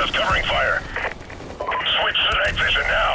Bravo, covering fire. Switch to night vision now.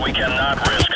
We cannot risk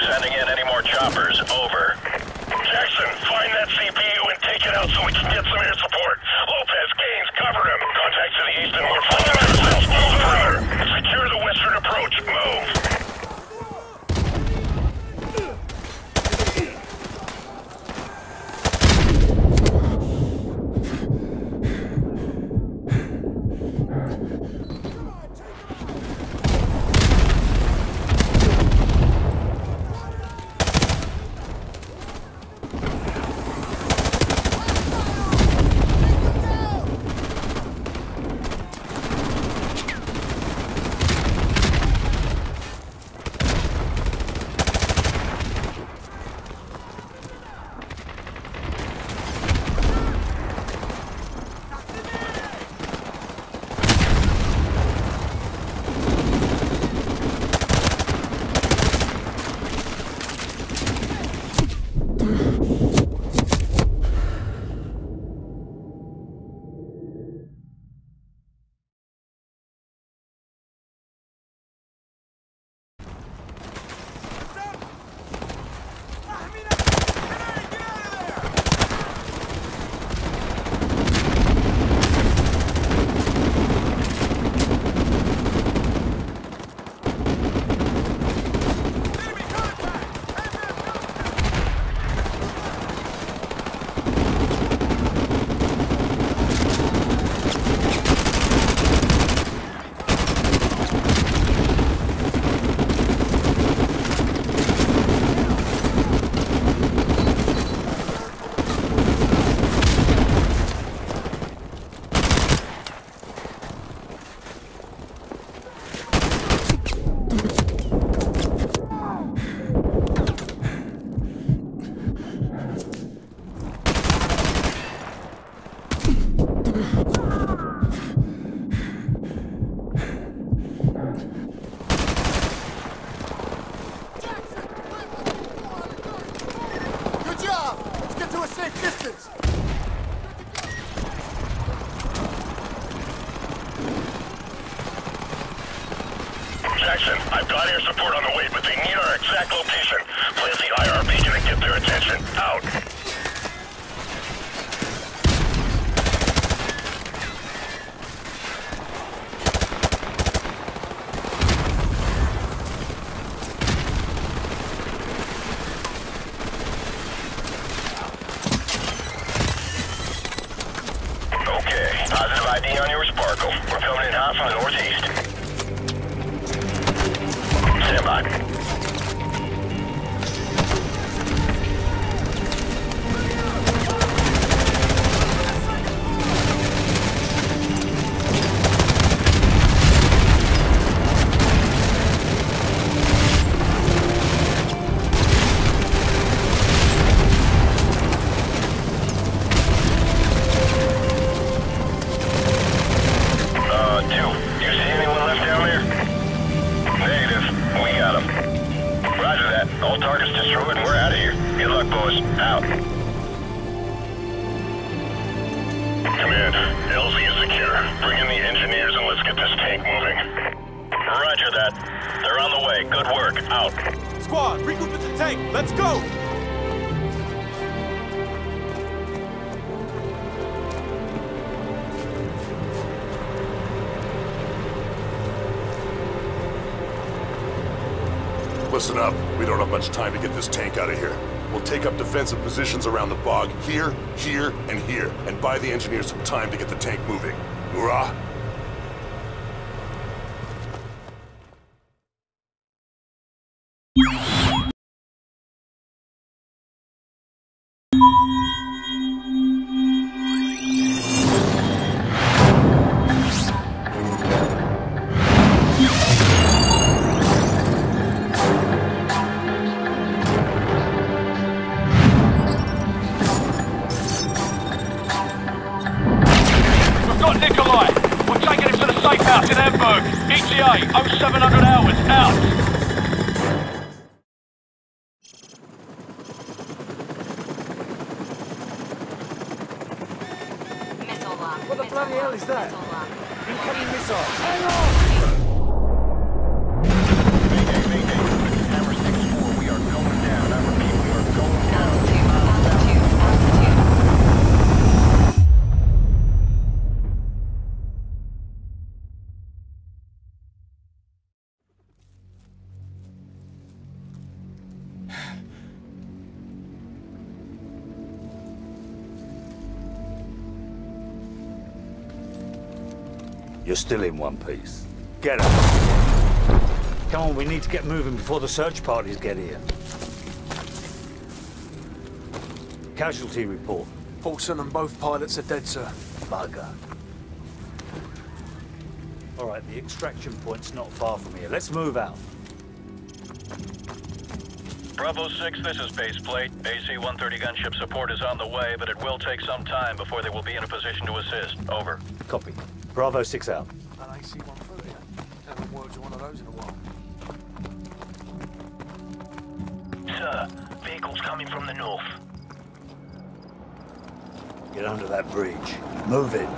Listen up. We don't have much time to get this tank out of here. We'll take up defensive positions around the bog here, here, and here, and buy the engineers some time to get the tank moving. Hoorah! What the bloody hell is that? Incoming missile. Mayday, You're still in one piece. Get up. Come on, we need to get moving before the search parties get here. Casualty report. Paulson and both pilots are dead, sir. Bugger. All right, the extraction point's not far from here. Let's move out. Bravo 6, this is base plate. AC-130 gunship support is on the way, but it will take some time before they will be in a position to assist. Over. Copy. Bravo 6 out. An AC-130. Haven't worked one of those in a while. Sir, vehicles coming from the north. Get under that bridge. Move it.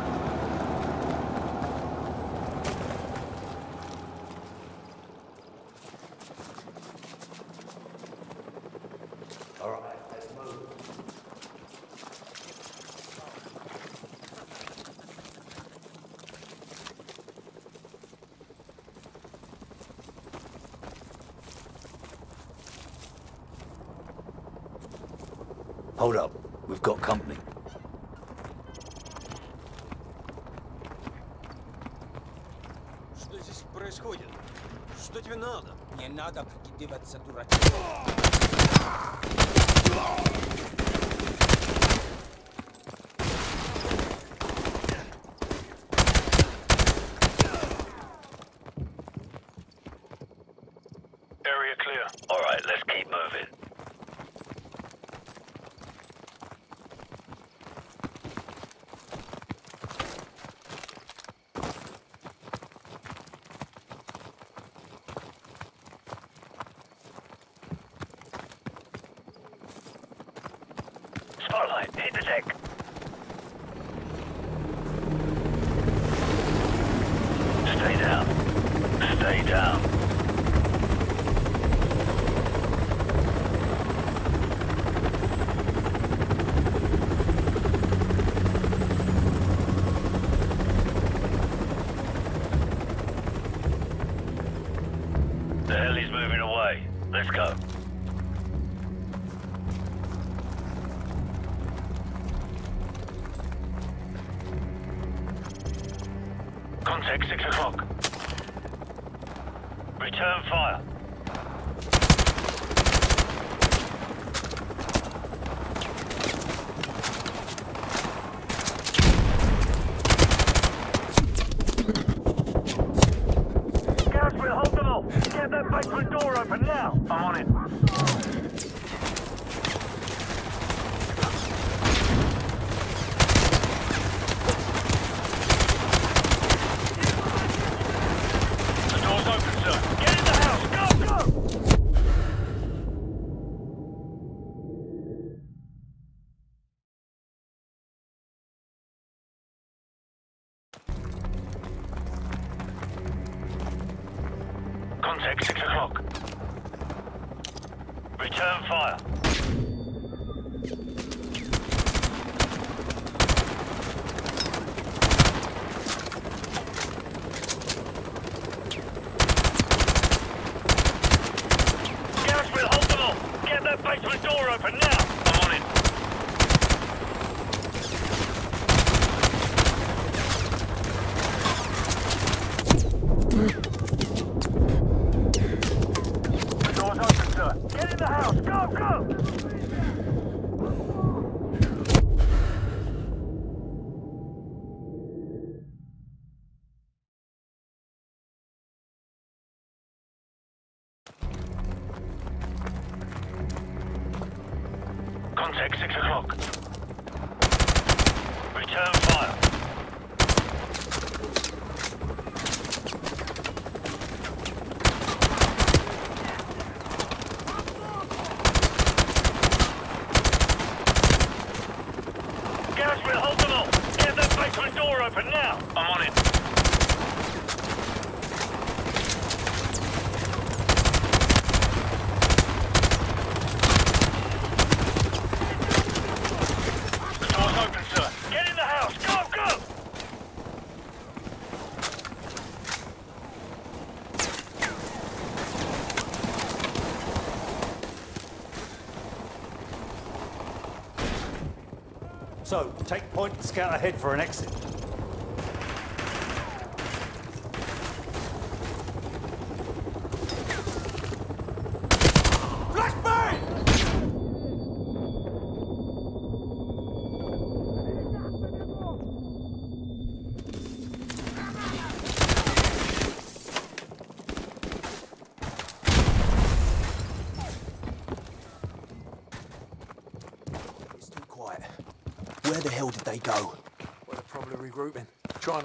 All right, let's move. Hold up. We've got company. Что здесь происходит? Что тебе надо? Не надо прикидываться дурачком. City is check. for now. I'm on it. scout ahead for an exit.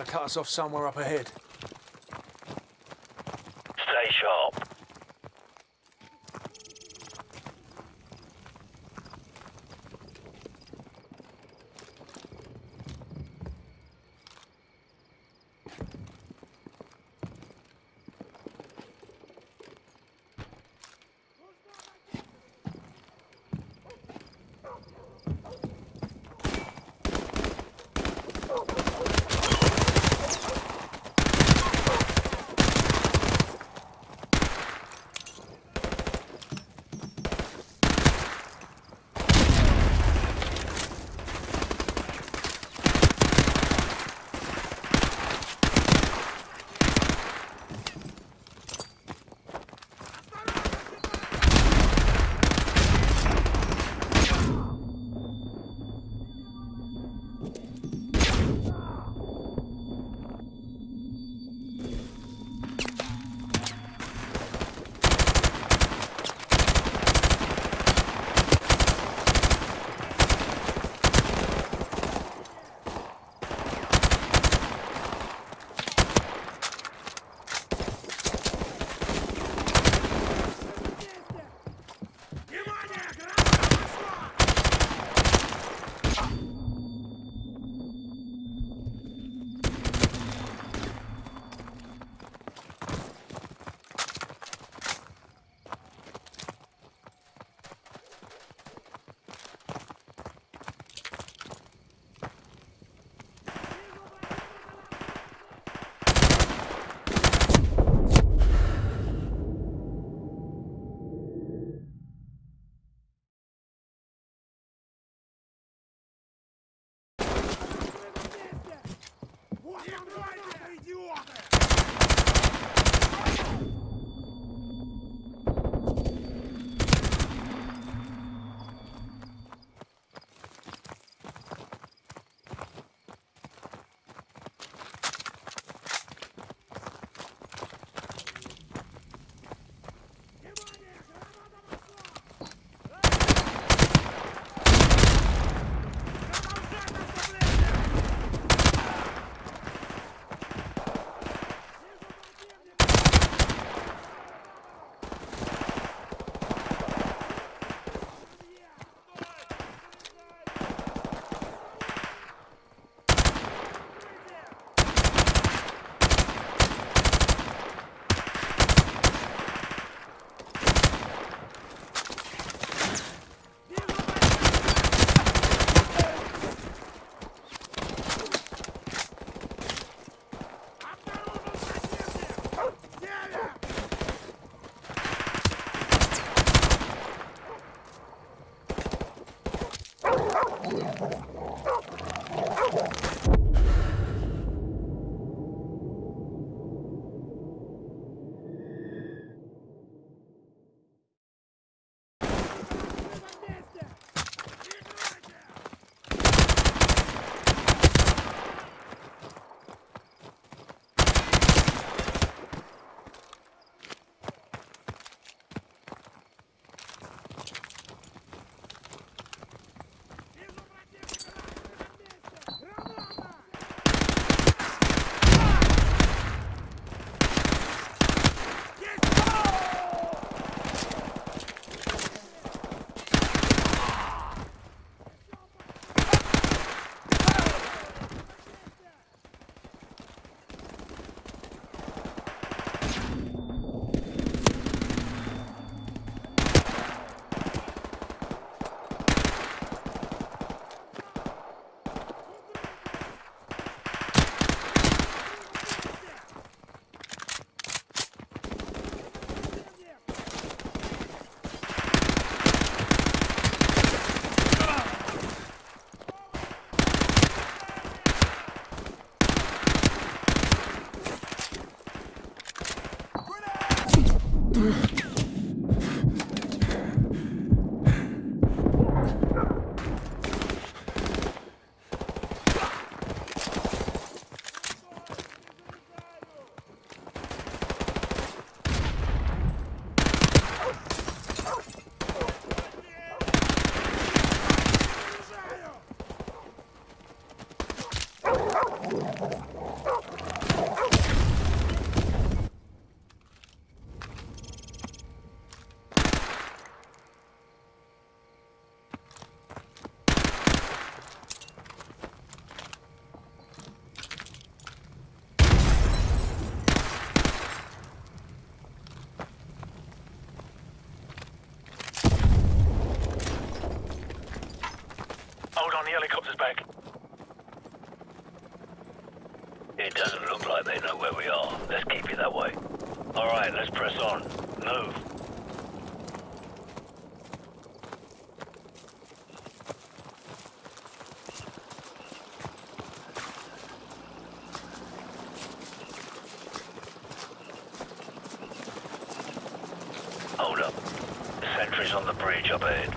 Cut us off somewhere up ahead. On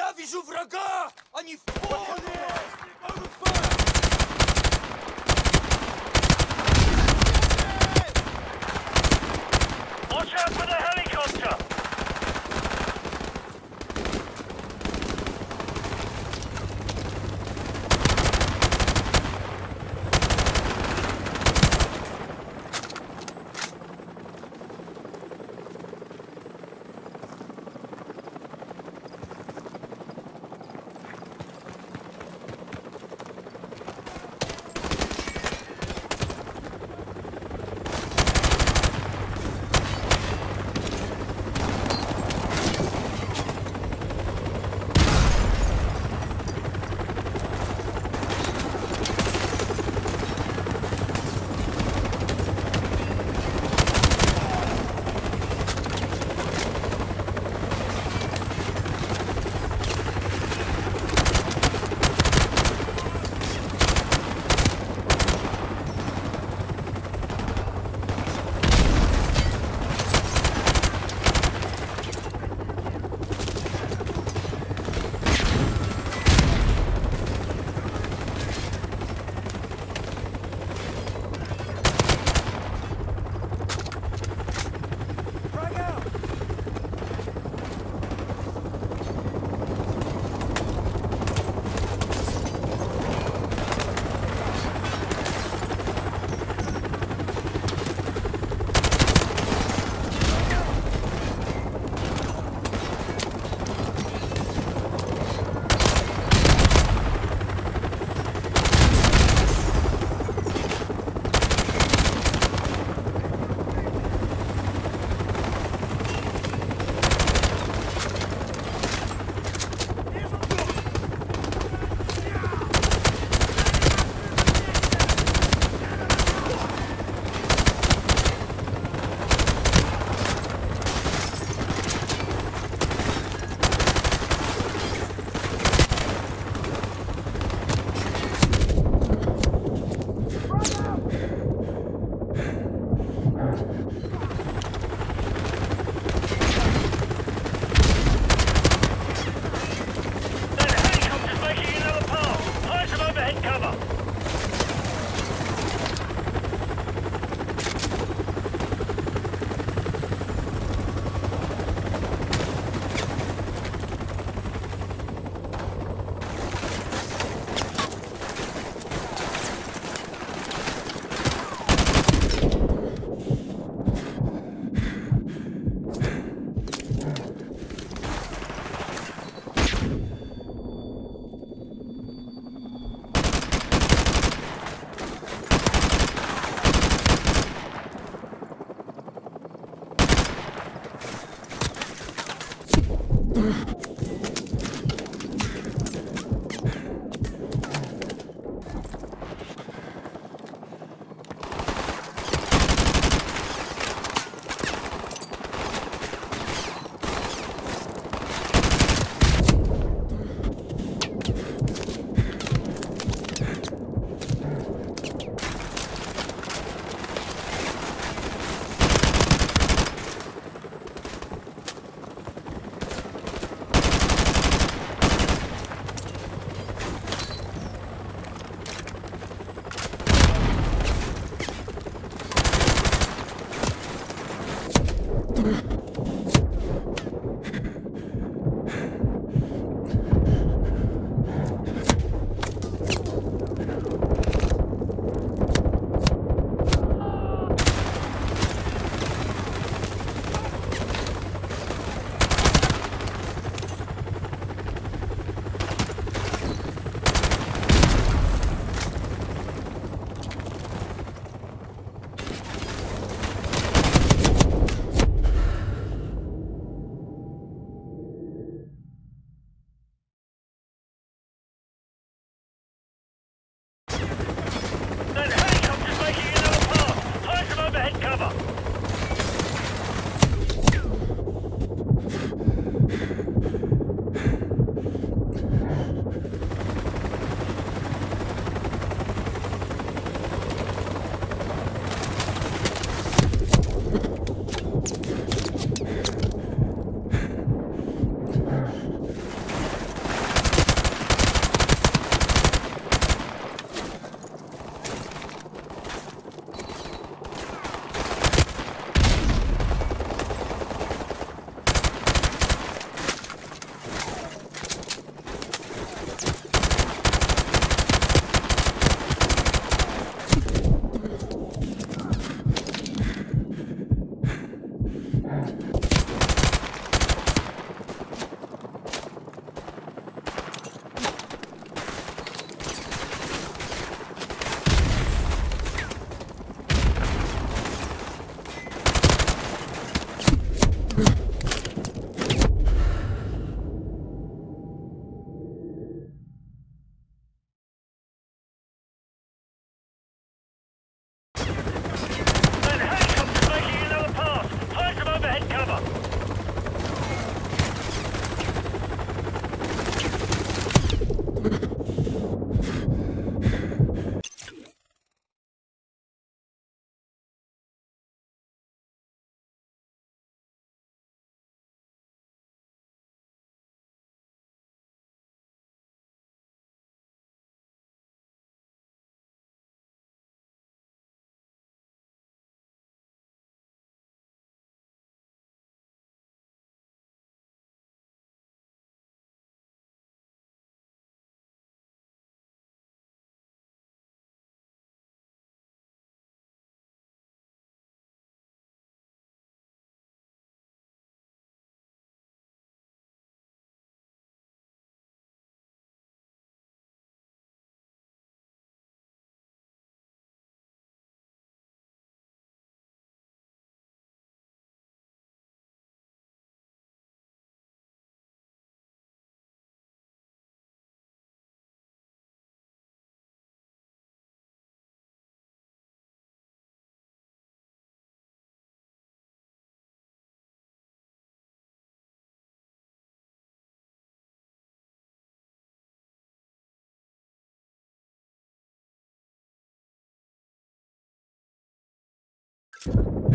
Я вижу врага! Они в поле!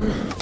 Yeah.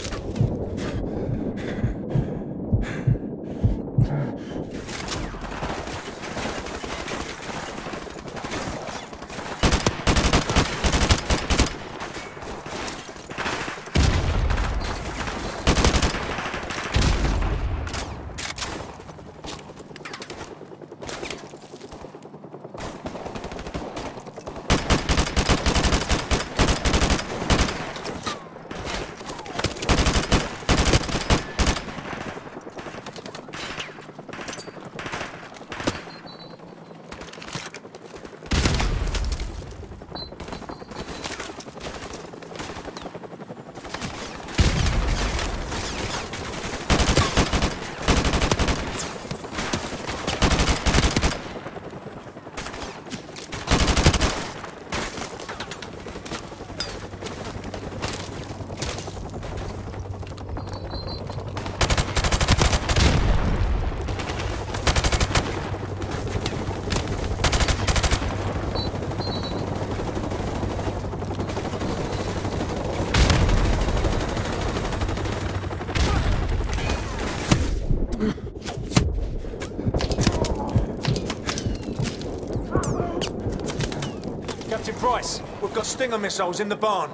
Got Stinger missiles in the barn.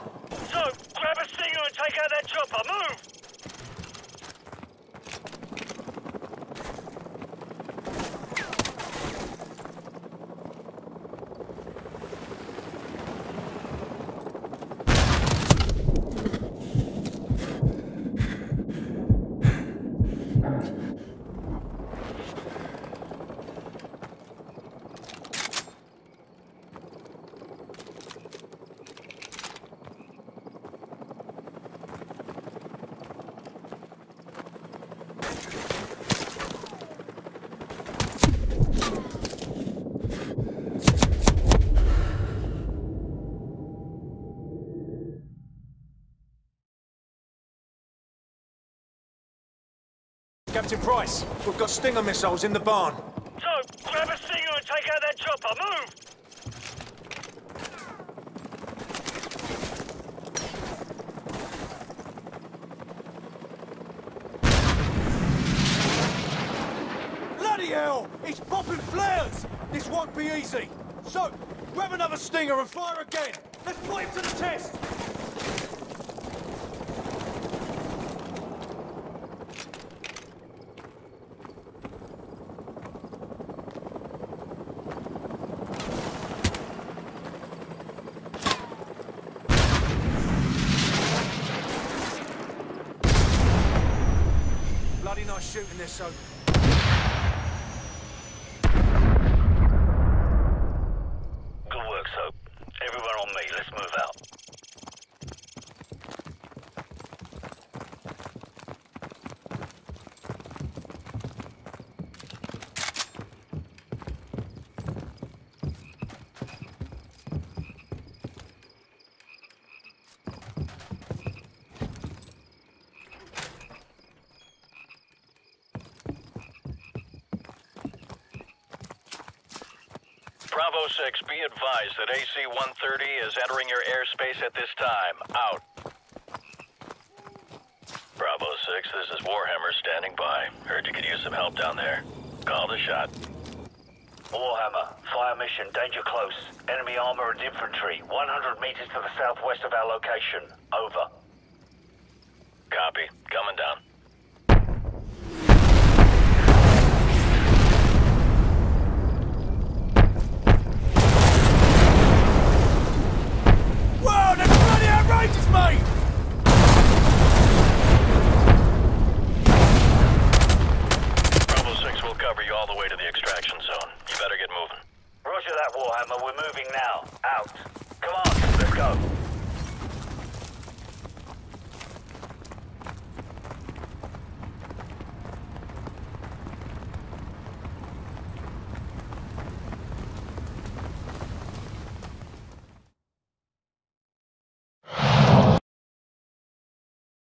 So, grab a stinger and take out that chopper. Move! Captain Price, we've got Stinger missiles in the barn. So, grab a stinger and take out that chopper. Move! Bloody hell! It's popping flares! This won't be easy. So, grab another stinger and fire again. Let's put him to the test. Bloody nice shooting this, so. Good work, Soap. Everyone on me. Let's move out. Bravo 6, be advised that AC-130 is entering your airspace at this time. Out. Bravo 6, this is Warhammer standing by. Heard you could use some help down there. Call the shot. Warhammer, fire mission, danger close. Enemy armor and infantry, 100 meters to the southwest of our location. Over.